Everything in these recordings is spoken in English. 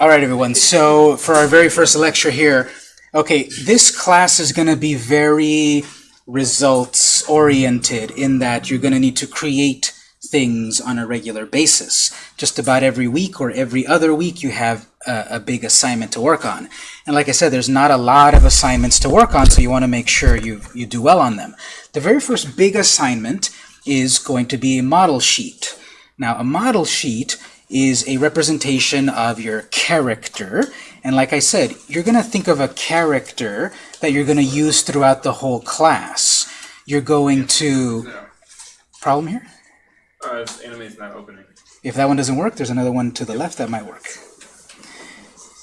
All right, everyone. So for our very first lecture here, okay, this class is going to be very results oriented in that you're going to need to create things on a regular basis. Just about every week or every other week you have a, a, big assignment to work on. And like I said, there's not a lot of assignments to work on, so you want to make sure you, you do well on them. The very first big assignment is going to be a model sheet. Now, a model sheet is a representation of your character. And like I said, you're going to think of a character that you're going to use throughout the whole class. You're going to... No. Problem here? Uh, Animate's not opening. If that one doesn't work, there's another one to the left that might work.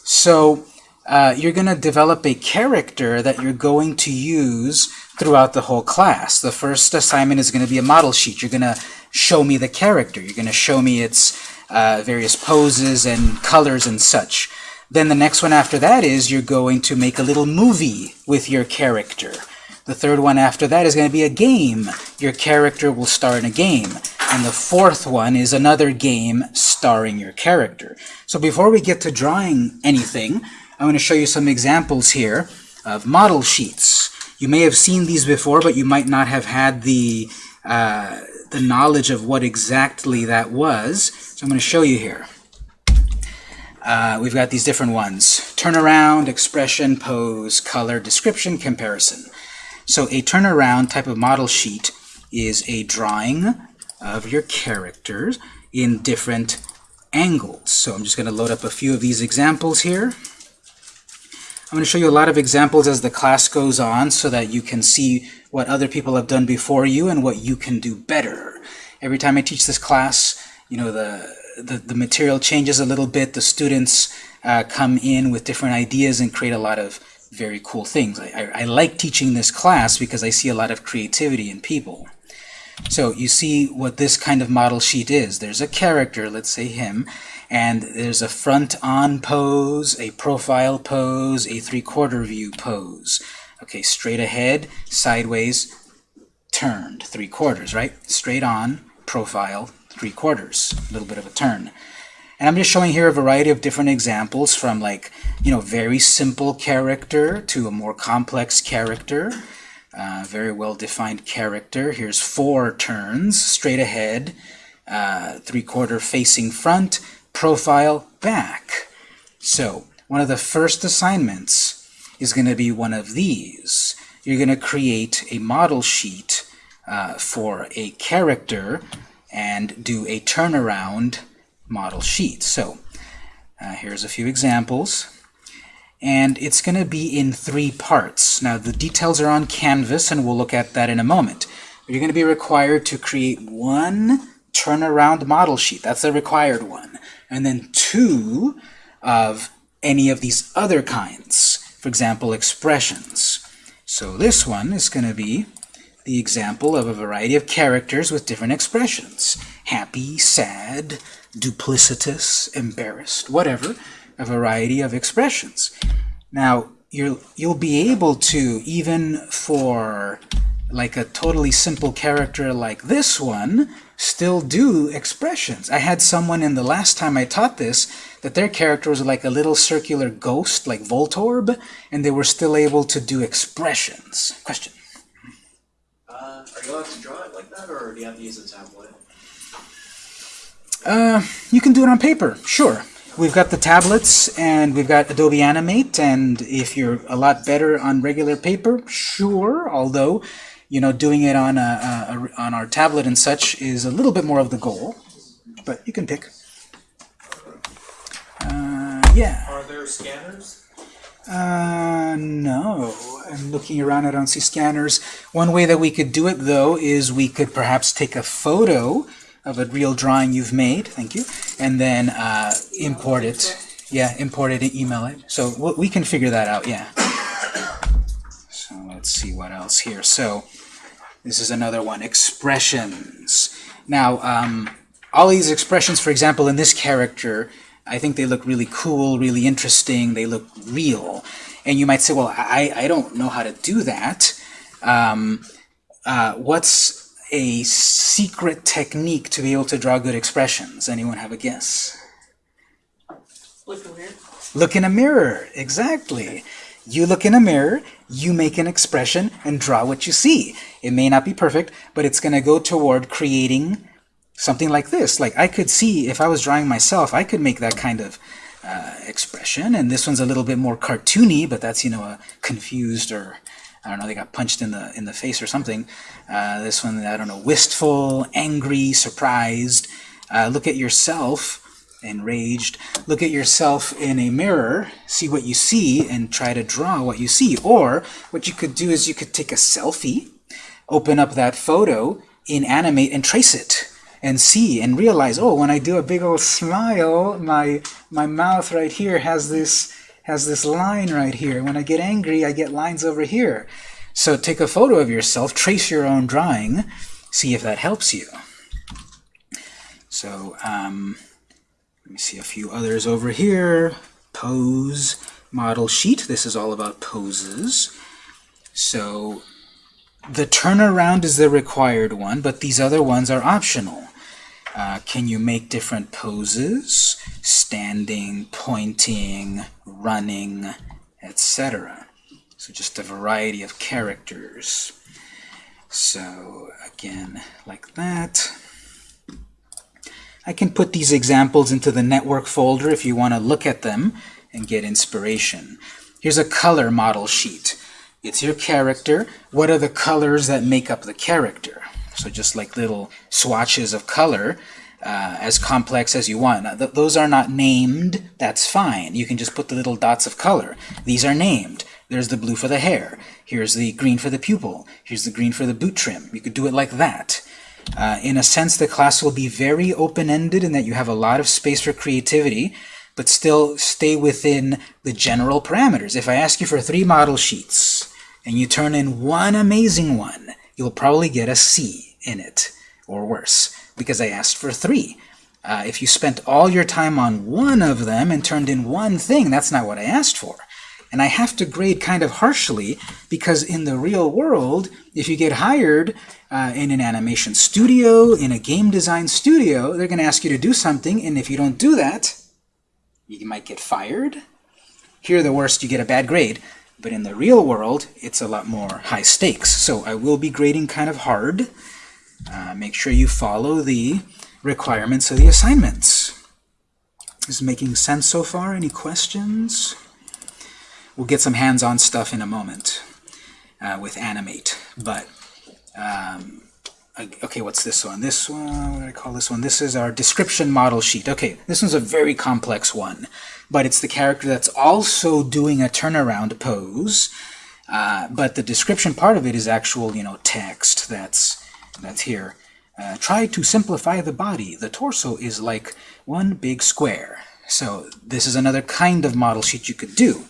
So uh, you're going to develop a character that you're going to use throughout the whole class. The first assignment is going to be a model sheet. You're going to show me the character. You're going to show me its uh, various poses and colors and such. Then the next one after that is you're going to make a little movie with your character. The third one after that is going to be a game. Your character will star in a game. And the fourth one is another game starring your character. So before we get to drawing anything, I'm going to show you some examples here of model sheets. You may have seen these before, but you might not have had the, uh, the knowledge of what exactly that was. So I'm going to show you here. Uh, we've got these different ones. Turnaround, expression, pose, color, description, comparison. So a turnaround type of model sheet is a drawing of your characters in different angles. So I'm just going to load up a few of these examples here. I'm going to show you a lot of examples as the class goes on so that you can see what other people have done before you and what you can do better. Every time I teach this class, you know, the, the, the material changes a little bit. The students uh, come in with different ideas and create a lot of very cool things. I, I, I like teaching this class because I see a lot of creativity in people. So you see what this kind of model sheet is. There's a character, let's say him, and there's a front-on pose, a profile pose, a three-quarter view pose. Okay, straight ahead, sideways, turned, three quarters, right? Straight on, profile, three quarters, a little bit of a turn. And I'm just showing here a variety of different examples from like, you know, very simple character to a more complex character. Very well-defined character. Here's four turns, straight ahead, uh, three-quarter facing front, profile, back. So one of the first assignments is going to be one of these. You're going to create a model sheet uh, for a character and do a turnaround model sheet. So uh, here's a few examples. And it's going to be in three parts. Now the details are on Canvas, and we'll look at that in a moment. But you're going to be required to create one turnaround model sheet. That's the required one. And then two of any of these other kinds. For example, expressions. So this one is going to be the example of a variety of characters with different expressions. Happy, sad, duplicitous, embarrassed, whatever, a variety of expressions. Now, you'll, you'll be able to, even for like a totally simple character like this one, still do expressions. I had someone in the last time I taught this that their character was like a little circular ghost, like Voltorb, and they were still able to do expressions. Question? Uh, are you allowed to draw it like that, or do you have to use a tablet? Uh, you can do it on paper, sure. We've got the tablets, and we've got Adobe Animate, and if you're a lot better on regular paper, sure, although, you know, doing it on, a, a, a on our tablet and such is a little bit more of the goal, but you can pick. Uh, yeah. Are there scanners? Uh, no. I'm looking around, I don't see scanners. One way that we could do it, though, is we could perhaps take a photo of a real drawing you've made, thank you, and then uh, import it. Yeah, import it and email it. So we can figure that out, yeah. So let's see what else here. So this is another one, expressions. Now, um, all these expressions, for example, in this character, I think they look really cool, really interesting, they look real. And you might say, well, I, I don't know how to do that. Um, uh, what's a secret technique to be able to draw good expressions? Anyone have a guess? Look in here. Look in a mirror, exactly. You look in a mirror, you make an expression, and draw what you see. It may not be perfect, but it's going to go toward creating something like this. Like I could see, if I was drawing myself, I could make that kind of uh, expression, and this one's a little bit more cartoony, but that's, you know, a confused or, I don't know, they got punched in the, in the face or something. Uh, this one, I don't know, wistful, angry, surprised. Uh, look at yourself enraged. Look at yourself in a mirror, see what you see, and try to draw what you see. Or what you could do is you could take a selfie, open up that photo in Animate and trace it and see and realize, oh, when I do a big old smile, my my mouth right here has this has this line right here. When I get angry, I get lines over here. So take a photo of yourself, trace your own drawing, see if that helps you. So, um, let me see a few others over here. Pose, model sheet. This is all about poses. So the turnaround is the required one, but these other ones are optional. Uh, can you make different poses? Standing, pointing, running, etc. So just a variety of characters. So again, like that. I can put these examples into the network folder if you want to look at them and get inspiration. Here's a color model sheet. It's your character. What are the colors that make up the character? So just like little swatches of color, uh, as complex as you want. Now, th those are not named. That's fine. You can just put the little dots of color. These are named. There's the blue for the hair. Here's the green for the pupil. Here's the green for the boot trim. You could do it like that. Uh, in a sense, the class will be very open-ended in that you have a lot of space for creativity, but still stay within the general parameters. If I ask you for three model sheets, and you turn in one amazing one, you'll probably get a C in it, or worse, because I asked for three. Uh, if you spent all your time on one of them and turned in one thing, that's not what I asked for. And I have to grade kind of harshly because in the real world, if you get hired uh, in an animation studio, in a game design studio, they're going to ask you to do something, and if you don't do that, you might get fired. Here, the worst, you get a bad grade. But in the real world, it's a lot more high stakes. So I will be grading kind of hard. Uh, make sure you follow the requirements of the assignments. Is making sense so far? Any questions? We'll get some hands-on stuff in a moment uh, with Animate. But, um, okay, what's this one? This one, what do I call this one? This is our description model sheet. Okay, this one's a very complex one, but it's the character that's also doing a turnaround pose. Uh, but the description part of it is actual, you know, text that's that's here. Uh, try to simplify the body. The torso is like one big square. So this is another kind of model sheet you could do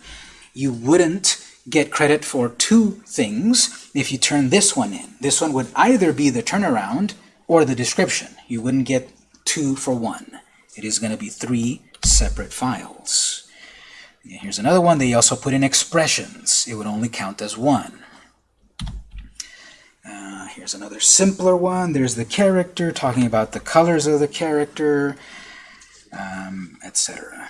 you wouldn't get credit for two things if you turn this one in. This one would either be the turnaround or the description. You wouldn't get two for one. It is going to be three separate files. Here's another one. They also put in expressions. It would only count as one. Here's another simpler one. There's the character, talking about the colors of the character, um, etc.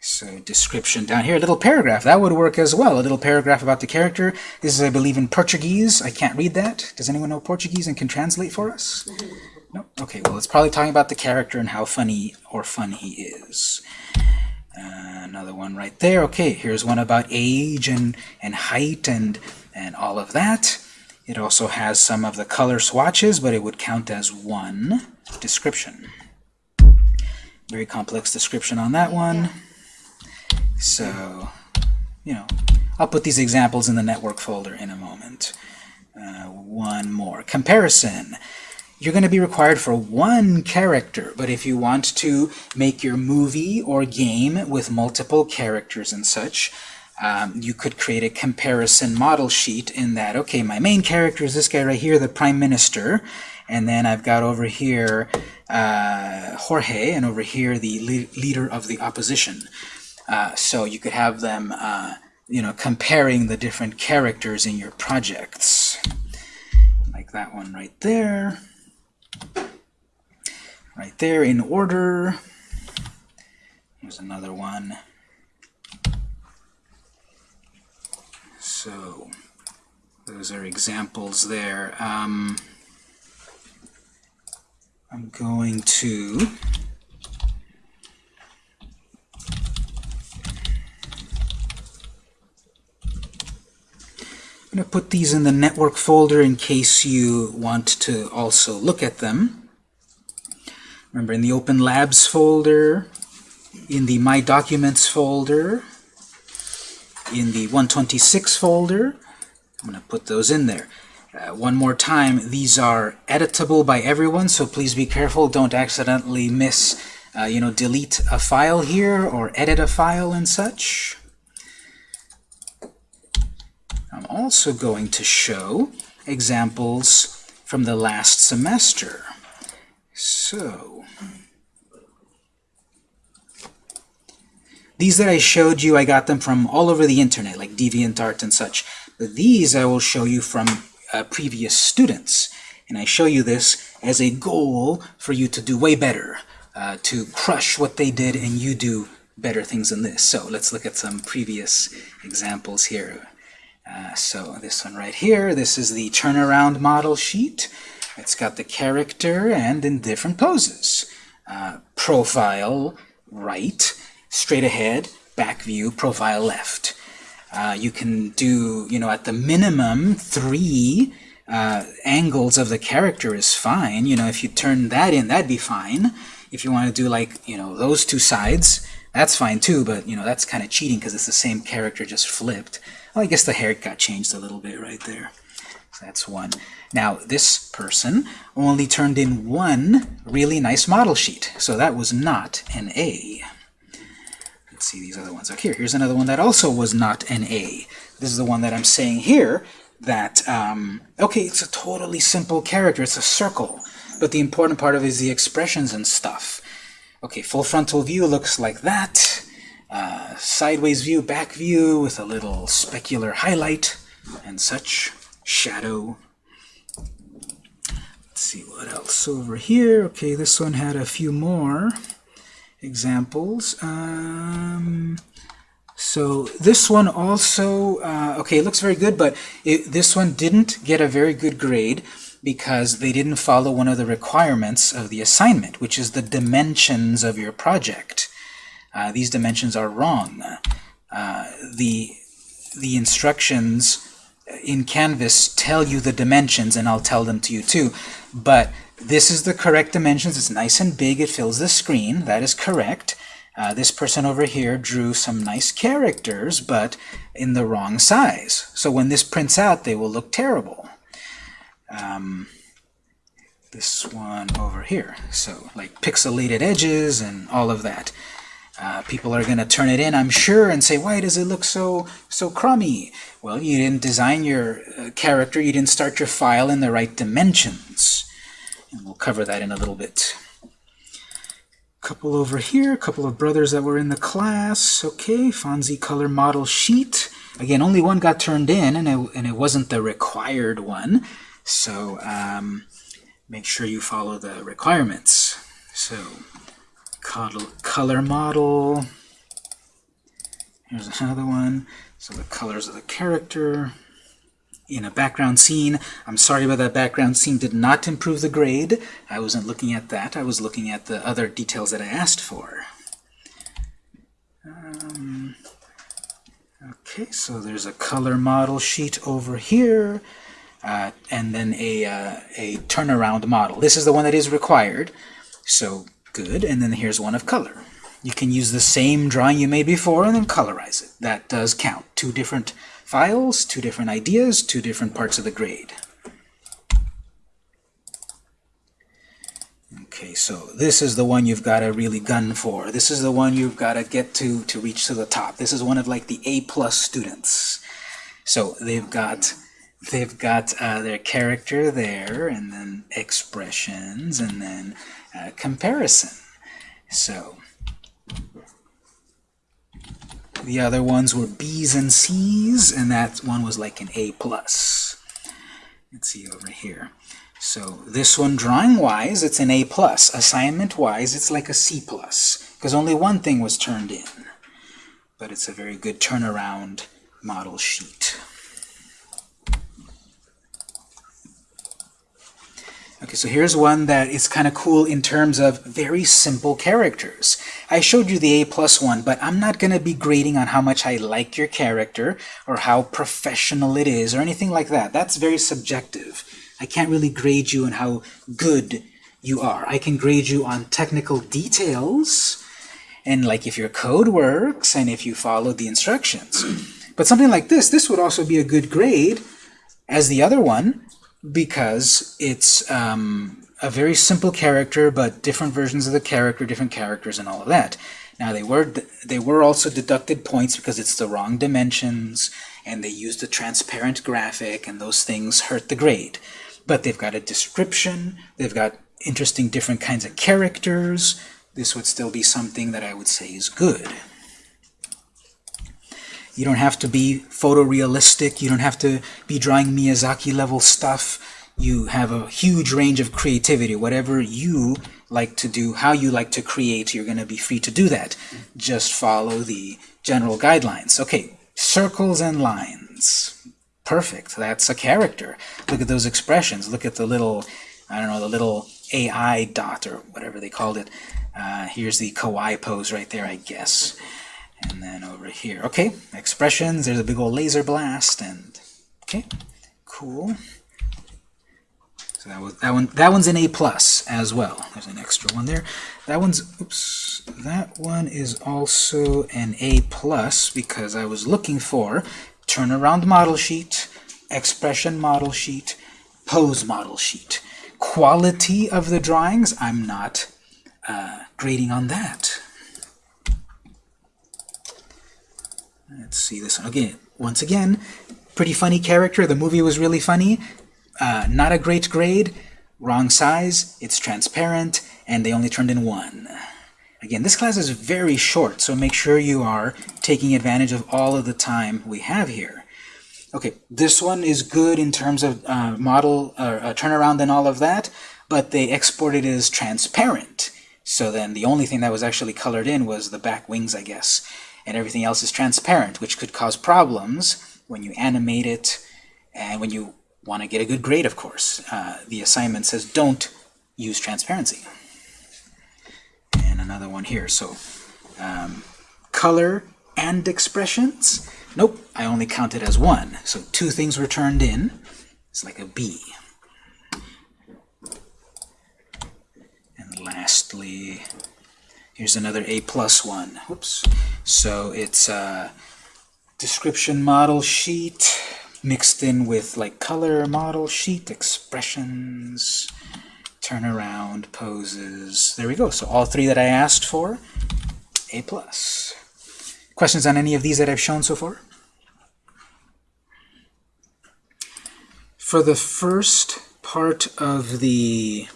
So description down here, a little paragraph. That would work as well. A little paragraph about the character. This is, I believe, in Portuguese. I can't read that. Does anyone know Portuguese and can translate for us? No? Okay, well, it's probably talking about the character and how funny or fun he is. Uh, another one right there. Okay, here's one about age and, and height and, and all of that. It also has some of the color swatches, but it would count as one description. Very complex description on that one. So, you know, I'll put these examples in the network folder in a moment. Uh, one more. Comparison. You're going to be required for one character, but if you want to make your movie or game with multiple characters and such, um, you could create a comparison model sheet in that, okay, my main character is this guy right here, the Prime Minister, and then I've got over here uh, Jorge, and over here the le leader of the opposition. Uh, so you could have them, uh, you know, comparing the different characters in your projects. Like that one right there. Right there in order. Here's another one. So those are examples there. Um, I'm going to I'm going to put these in the network folder in case you want to also look at them. Remember, in the Open Labs folder, in the My Documents folder, in the 126 folder, I'm going to put those in there. Uh, one more time, these are editable by everyone, so please be careful. Don't accidentally miss, uh, you know, delete a file here or edit a file and such. I'm also going to show examples from the last semester. So, these that I showed you, I got them from all over the internet, like DeviantArt and such. But these I will show you from uh, previous students. And I show you this as a goal for you to do way better, uh, to crush what they did and you do better things than this. So let's look at some previous examples here. Uh, so this one right here, this is the turnaround model sheet. It's got the character and in different poses. Uh, profile right, straight ahead, back view, profile left. Uh, you can do, you know, at the minimum, three uh, angles of the character is fine. You know, if you turn that in, that'd be fine. If you want to do, like, you know, those two sides, that's fine too, but, you know, that's kind of cheating because it's the same character just flipped. Well, I guess the hair got changed a little bit right there. So that's one. Now, this person only turned in one really nice model sheet, so that was not an A. Let's see these other ones. up here. here's another one that also was not an A. This is the one that I'm saying here that, um, okay, it's a totally simple character. It's a circle. But the important part of it is the expressions and stuff. Okay, full frontal view looks like that. Uh, sideways view, back view with a little specular highlight and such. Shadow. Let's see what else over here. Okay, this one had a few more examples. Um, so this one also, uh, okay, it looks very good, but it, this one didn't get a very good grade because they didn't follow one of the requirements of the assignment, which is the dimensions of your project. Uh, these dimensions are wrong. Uh, the, the instructions in Canvas tell you the dimensions, and I'll tell them to you too, but this is the correct dimensions. It's nice and big. It fills the screen. That is correct. Uh, this person over here drew some nice characters, but in the wrong size. So when this prints out, they will look terrible. Um, this one over here. So like pixelated edges and all of that. Uh, people are going to turn it in, I'm sure, and say, why does it look so so crummy? Well, you didn't design your uh, character, you didn't start your file in the right dimensions. And we'll cover that in a little bit. Couple over here, a couple of brothers that were in the class. Okay, Fonzie color model sheet. Again, only one got turned in, and it, and it wasn't the required one. So um, make sure you follow the requirements. So color model. Here's another one. So the colors of the character in a background scene. I'm sorry about that background scene did not improve the grade. I wasn't looking at that. I was looking at the other details that I asked for. Um, okay, so there's a color model sheet over here, uh, and then a, uh, a turnaround model. This is the one that is required. So good, and then here's one of color. You can use the same drawing you made before and then colorize it. That does count. Two different files, two different ideas, two different parts of the grade. Okay, so this is the one you've got to really gun for. This is the one you've got to get to to reach to the top. This is one of like the A plus students. So they've got they've got uh, their character there, and then expressions, and then uh, comparison. So the other ones were B's and C's, and that one was like an A+. plus. Let's see over here. So this one, drawing-wise, it's an A+. plus. Assignment-wise, it's like a C+. plus. because only one thing was turned in. But it's a very good turnaround model sheet. Okay, so here's one that is kind of cool in terms of very simple characters. I showed you the A plus one, but I'm not going to be grading on how much I like your character or how professional it is or anything like that. That's very subjective. I can't really grade you on how good you are. I can grade you on technical details and like if your code works and if you follow the instructions. But something like this, this would also be a good grade as the other one because it's um, a very simple character, but different versions of the character, different characters, and all of that. Now they were they were also deducted points because it's the wrong dimensions, and they used a transparent graphic, and those things hurt the grade. But they've got a description, they've got interesting different kinds of characters. This would still be something that I would say is good. You don't have to be photorealistic. You don't have to be drawing Miyazaki level stuff. You have a huge range of creativity. Whatever you like to do, how you like to create, you're going to be free to do that. Just follow the general guidelines. Okay, circles and lines. Perfect. That's a character. Look at those expressions. Look at the little, I don't know, the little AI dot or whatever they called it. Uh, here's the kawaii pose right there, I guess. And then over here, okay, expressions, there's a big old laser blast, and okay, cool. So that was that one. That one's an A plus as well. There's an extra one there. That one's oops. That one is also an A plus because I was looking for turnaround model sheet, expression model sheet, pose model sheet. Quality of the drawings, I'm not uh, grading on that. Let's see this one again. Once again, pretty funny character. The movie was really funny. Uh, not a great grade. Wrong size. It's transparent, and they only turned in one. Again, this class is very short, so make sure you are taking advantage of all of the time we have here. Okay, this one is good in terms of uh, model uh, turnaround and all of that, but they exported it as transparent. So then the only thing that was actually colored in was the back wings, I guess and everything else is transparent, which could cause problems when you animate it and when you want to get a good grade, of course. Uh, the assignment says don't use transparency. And another one here. So um, color and expressions. Nope, I only counted as one. So two things were turned in. It's like a B. And lastly, Here's another A plus one. Whoops. So it's a description model sheet mixed in with like color model sheet, expressions, turnaround, poses. There we go. So all three that I asked for, A plus. Questions on any of these that I've shown so far? For the first part of the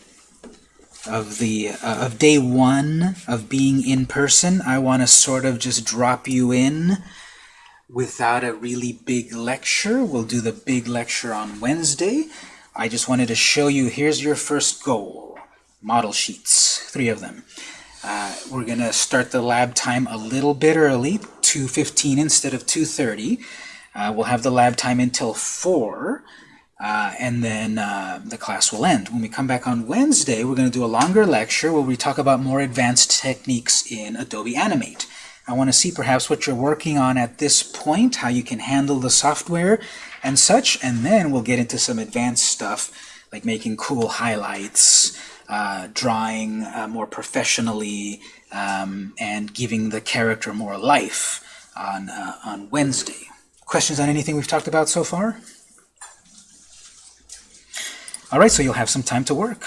of the uh, of day one of being in person, I want to sort of just drop you in without a really big lecture. We'll do the big lecture on Wednesday. I just wanted to show you, here's your first goal. Model sheets, three of them. Uh, we're going to start the lab time a little bit early, 2.15 instead of 2.30. Uh, we'll have the lab time until 4. Uh, and then uh, the class will end. When we come back on Wednesday, we're going to do a longer lecture where we talk about more advanced techniques in Adobe Animate. I want to see perhaps what you're working on at this point, how you can handle the software and such, and then we'll get into some advanced stuff like making cool highlights, uh, drawing uh, more professionally, um, and giving the character more life on, uh, on Wednesday. Questions on anything we've talked about so far? All right, so you'll have some time to work.